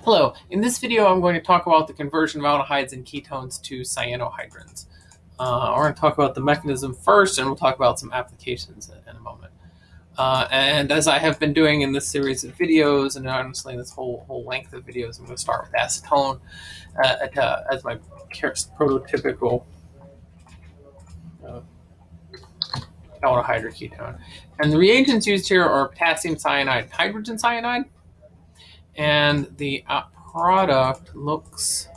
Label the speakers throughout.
Speaker 1: Hello, in this video I'm going to talk about the conversion of aldehydes and ketones to cyanohydrins. Uh, we're going to talk about the mechanism first and we'll talk about some applications in, a moment. Uh, and as I have been doing in this series of videos and honestly this whole whole length of videos, I'm going to start with acetone uh, uh, as my prototypical uh, aldehyde or ketone. And the reagents used here are potassium cyanide hydrogen cyanide and the uh, product looks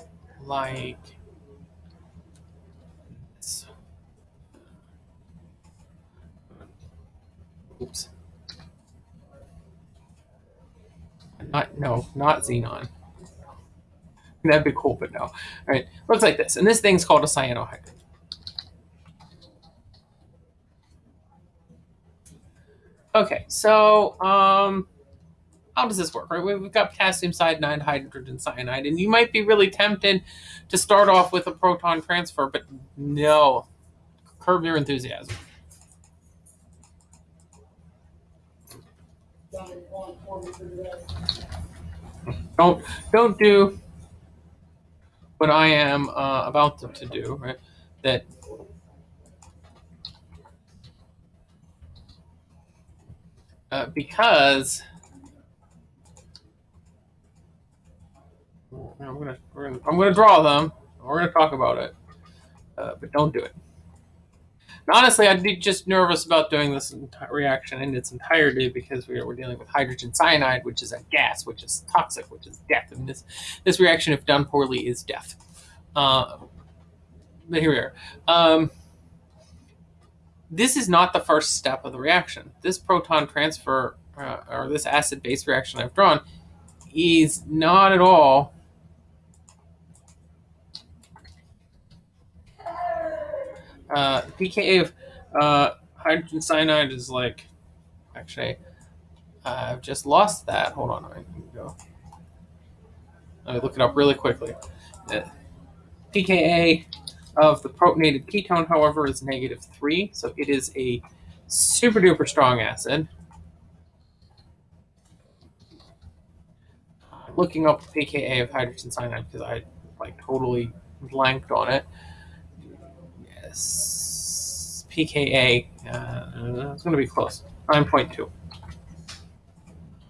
Speaker 1: like this. Oops. Not, no, not xenon. That'd be cool, but no. All right, looks like this. And this thing's called a cyanohydrin. Okay, so um, how does this work, right? We've got potassium cyanide, hydrogen cyanide, and you might be really tempted to start off with a proton transfer, but no, curb your enthusiasm. Don't don't do what I am uh, about to, do, right? That uh, because I'm gonna, gonna I'm gonna draw them. We're gonna talk about it, uh, but don't do it. And honestly, I'd be just nervous about doing this reaction in its entirety because we are, we're dealing with hydrogen cyanide, which is a gas, which is toxic, which is death. Mean, this this reaction, if done poorly, is death. Uh, but here we are. Um, this is not the first step of the reaction. This proton transfer, uh, or this acid-base reaction I've drawn, is not at all uh, pKa of uh, hydrogen cyanide is like, actually, I've just lost that. Hold on, I can go. Let me look it up really quickly. The pKa of the protonated ketone, however, is negative 3, so it is a super duper strong acid. Looking up pKa of hydrogen cyanide because I like totally blanked on it pKa, uh, it's going to be close, 9.2.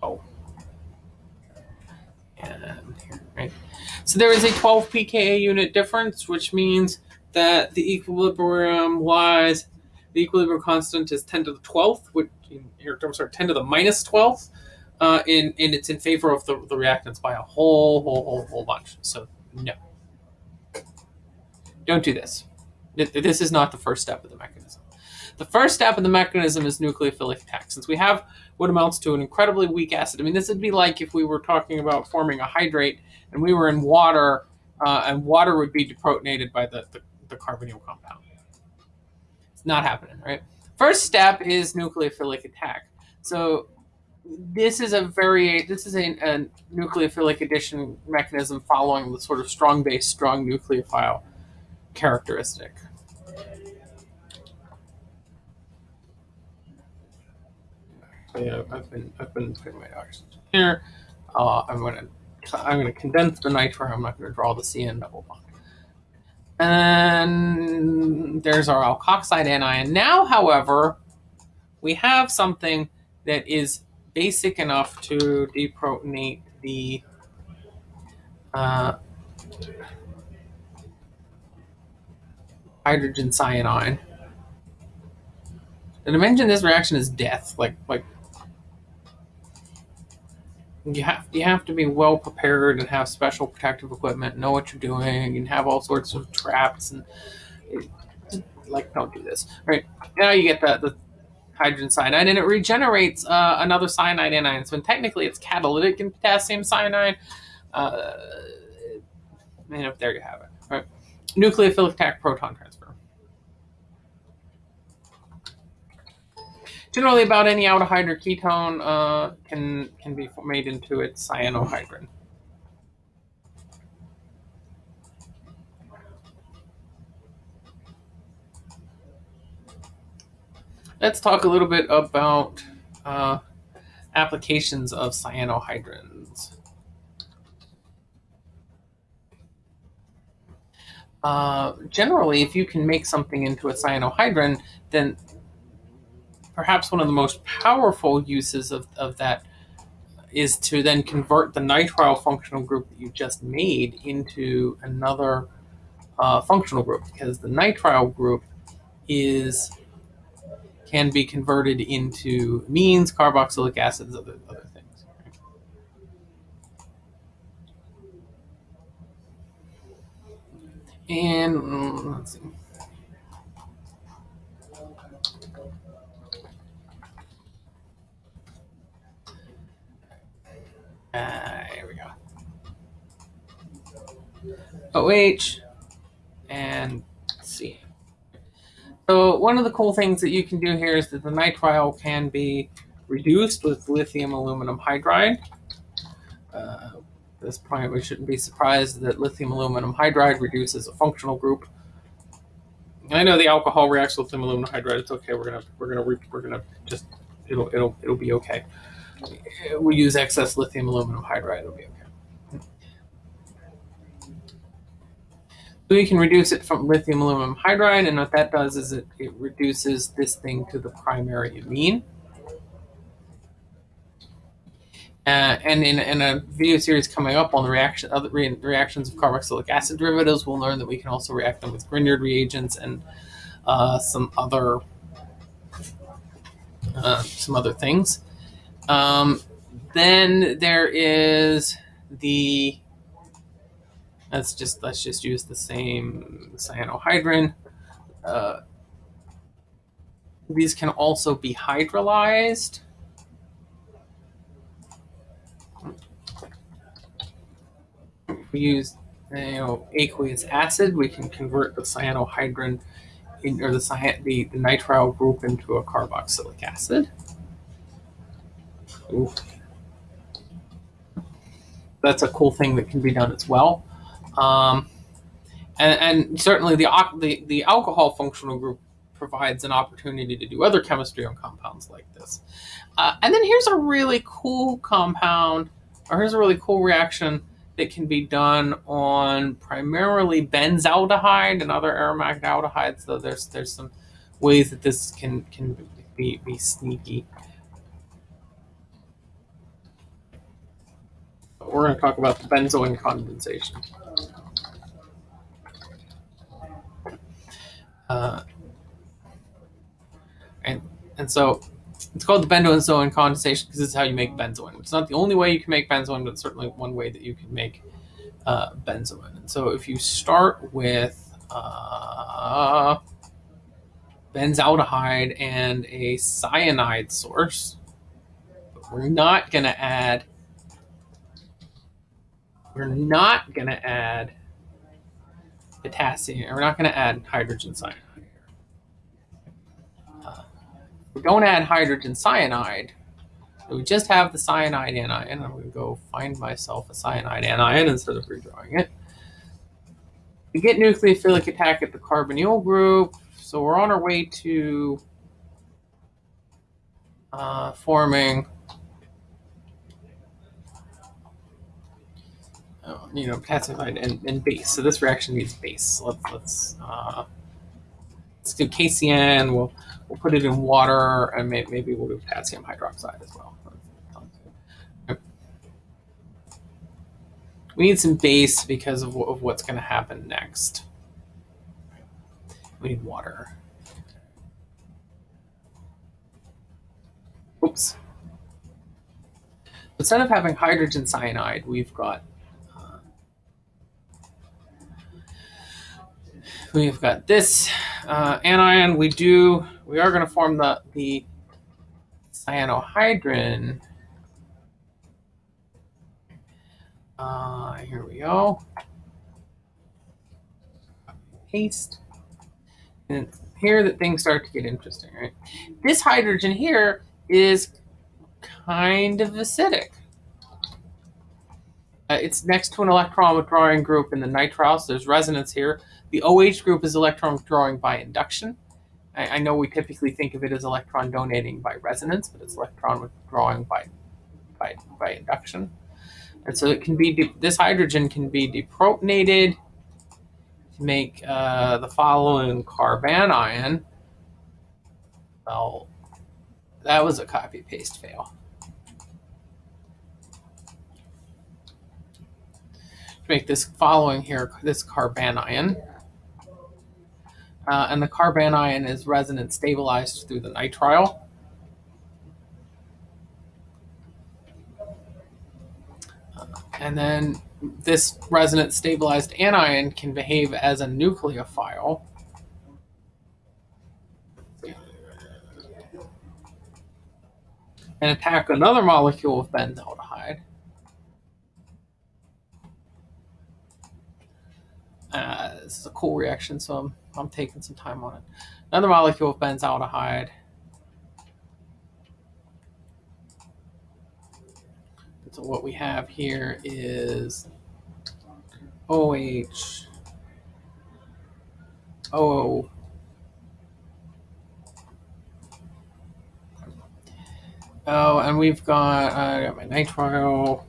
Speaker 1: Oh. And here, right? So there is a 12 pKa unit difference, which means that the equilibrium lies, the equilibrium constant is 10 to the 12th, which in terms sorry, 10 to the minus 12th, uh, and, and it's in favor of the, the reactants by a whole, whole, whole, whole bunch. So no. Don't do this. This is not the first step of the mechanism. The first step of the mechanism is nucleophilic attack. Since we have what amounts to an incredibly weak acid, I mean, this would be like if we were talking about forming a hydrate and we were in water, uh, and water would be deprotonated by the, the, the carbonyl compound. It's not happening, right? First step is nucleophilic attack. So this is a very this is a, a nucleophilic addition mechanism following the sort of strong base, strong nucleophile characteristic. yeah, I've been I've been putting my oxygen here. Uh, I'm gonna I'm gonna condense the nitro. I'm not gonna draw the CN double bond. And there's our alkoxide anion. Now, however, we have something that is basic enough to deprotonate the uh, hydrogen cyanide. The dimension of this reaction is death. Like like you have you have to be well prepared and have special protective equipment, know what you're doing, and have all sorts of traps and like don't do this. All right now you get the, the hydrogen cyanide and it regenerates uh, another cyanide anion. So technically it's catalytic in potassium cyanide. Uh, and there you have it. All right. Nucleophilic attack proton transfer. Generally, about any aldehyde or ketone uh, can can be made into its cyanohydrin. Let's talk a little bit about uh, applications of cyanohydrins. Uh, generally, if you can make something into a cyanohydrin, then perhaps one of the most powerful uses of, of that is to then convert the nitrile functional group that you just made into another uh, functional group because the nitrile group is can be converted into amines, carboxylic acids, other other things. And mm, let's see. Uh, here we go. OH and C. So one of the cool things that you can do here is that the nitrile can be reduced with lithium aluminum hydride. Uh, at this point, we shouldn't be surprised that lithium aluminum hydride reduces a functional group. I know the alcohol reacts with lithium aluminum hydride. It's okay. We're gonna we're gonna we're gonna just it'll it'll it'll be okay we use excess lithium aluminum hydride, it'll be okay. So we can reduce it from lithium aluminum hydride, and what that does is it, it reduces this thing to the primary amine. Uh, and in, in, a video series coming up on the reaction other re reactions of carboxylic acid derivatives, we'll learn that we can also react them with Grignard reagents and uh, some other uh, some other things. Um, then there is the let's just let's just use the same cyanohydrin. Uh, these can also be hydrolyzed. If we use you know aqueous acid, we can convert the cyanohydrin in, or the, the, the nitrile group into a carboxylic acid. Oof. That's a cool thing that can be done as well. Um, and, and, certainly the, the, the alcohol functional group provides an opportunity to do other chemistry on compounds like this. Uh, and then here's a really cool compound, or here's a really cool reaction that can be done on primarily benzaldehyde and other aromatic aldehydes, though there's there's some ways that this can can be, be sneaky. We're going to talk about benzoin condensation. Uh, and and so it's called the benzoin condensation because this is how you make benzoin. It's not the only way you can make benzoin, but it's certainly one way that you can make uh, benzoin. And so if you start with uh, benzaldehyde and a cyanide source, we're not going to add we're not going to add potassium. We're not going to add hydrogen cyanide. Uh, we don't add hydrogen cyanide. So we just have the cyanide anion. I'm going to go find myself a cyanide anion instead of redrawing it. We get nucleophilic attack at the carbonyl group. So we're on our way to uh, forming you know, pacified and, and base. So this reaction needs base. So let's let's uh, let's do KCN. We'll we'll put it in water, and may, maybe we'll do potassium hydroxide as well. We need some base because of, of what's going to happen next. We need water. Oops. Instead of having hydrogen cyanide, we've got we've got this uh, anion. We do, we are going to form the, the cyanohydrin. Uh, here we go. Paste. And here that things start to get interesting, right? This hydrogen here is kind of acidic. Uh, it's next to an electron withdrawing group in the nitrile, so there's resonance here. The OH group is electron withdrawing by induction. I, I, know we typically think of it as electron donating by resonance, but it's electron withdrawing by, by, by induction. And so it can be, this hydrogen can be deprotonated to make uh, the following carbanion. Well, that was a copy paste fail. To make this following here, this carbanion. Uh, and the carbanion is resonance stabilized through the nitrile. And then this resonance stabilized anion can behave as a nucleophile. And attack another molecule of benzaldehyde. Uh, this is a cool reaction, so I'm, I'm taking some time on it. Another molecule of benzaldehyde. So what we have here is OH, OO, Oh, and we've got, uh, I got my nitrile,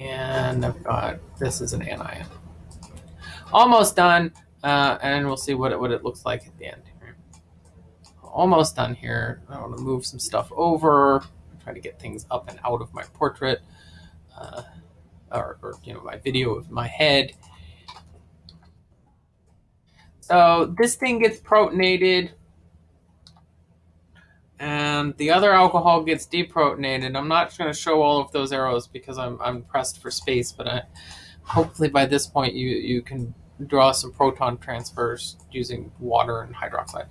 Speaker 1: and I've got, this is an anion. Almost done, uh, and we'll see what it, what it looks like at the end. Almost done here. I want to move some stuff over try to get things up and out of my portrait uh, or, or, you know, my video of my head. So this thing gets protonated and the other alcohol gets deprotonated. I'm not going to show all of those arrows because I'm, I'm pressed for space, but I, hopefully by this point you, you can draw some proton transfers using water and hydroxide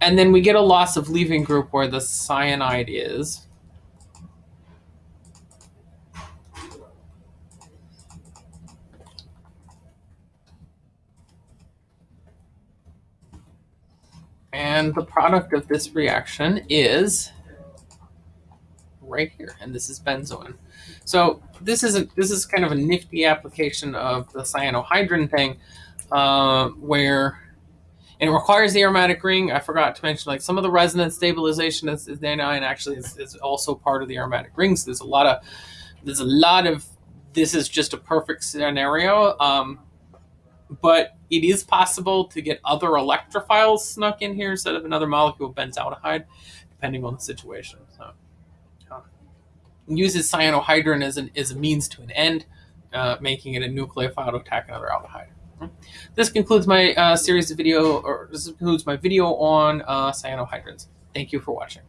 Speaker 1: and then we get a loss of leaving group where the cyanide is. And the product of this reaction is right here, and this is benzoin. So this is a, this is kind of a nifty application of the cyanohydrin thing, uh, where it requires the aromatic ring. I forgot to mention, like some of the resonance stabilization is, is and actually is, is, also part of the aromatic rings. There's a lot of, there's a lot of, this is just a perfect scenario. Um, but it is possible to get other electrophiles snuck in here instead of another molecule of benzaldehyde, depending on the situation. So, uses cyanohydrin as an as a means to an end, uh, making it a nucleophile to attack another aldehyde. This concludes my uh, series of video, or this concludes my video on uh, cyanohydrins. Thank you for watching.